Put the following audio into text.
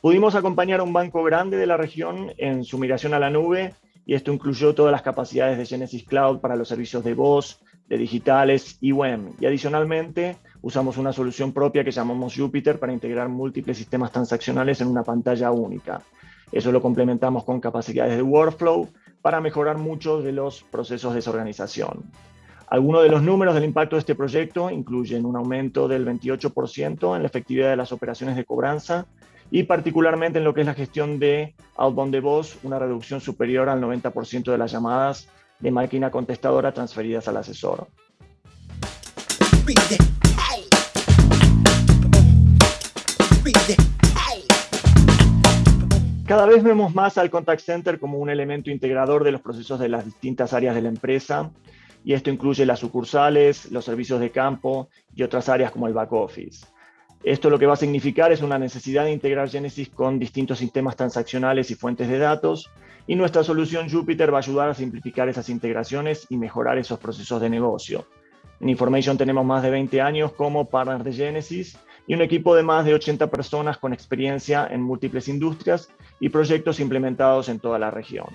Pudimos acompañar a un banco grande de la región en su migración a la nube y esto incluyó todas las capacidades de Genesis Cloud para los servicios de voz, de digitales y web. Y adicionalmente usamos una solución propia que llamamos Jupyter para integrar múltiples sistemas transaccionales en una pantalla única. Eso lo complementamos con capacidades de workflow para mejorar muchos de los procesos de desorganización. Algunos de los números del impacto de este proyecto incluyen un aumento del 28% en la efectividad de las operaciones de cobranza y particularmente en lo que es la gestión de outbound de voz, una reducción superior al 90% de las llamadas de máquina contestadora transferidas al asesor. Cada vez vemos más al contact center como un elemento integrador de los procesos de las distintas áreas de la empresa, y esto incluye las sucursales, los servicios de campo y otras áreas como el back office. Esto lo que va a significar es una necesidad de integrar Genesis con distintos sistemas transaccionales y fuentes de datos, y nuestra solución Jupyter va a ayudar a simplificar esas integraciones y mejorar esos procesos de negocio. En Information tenemos más de 20 años como partner de Genesis y un equipo de más de 80 personas con experiencia en múltiples industrias y proyectos implementados en toda la región.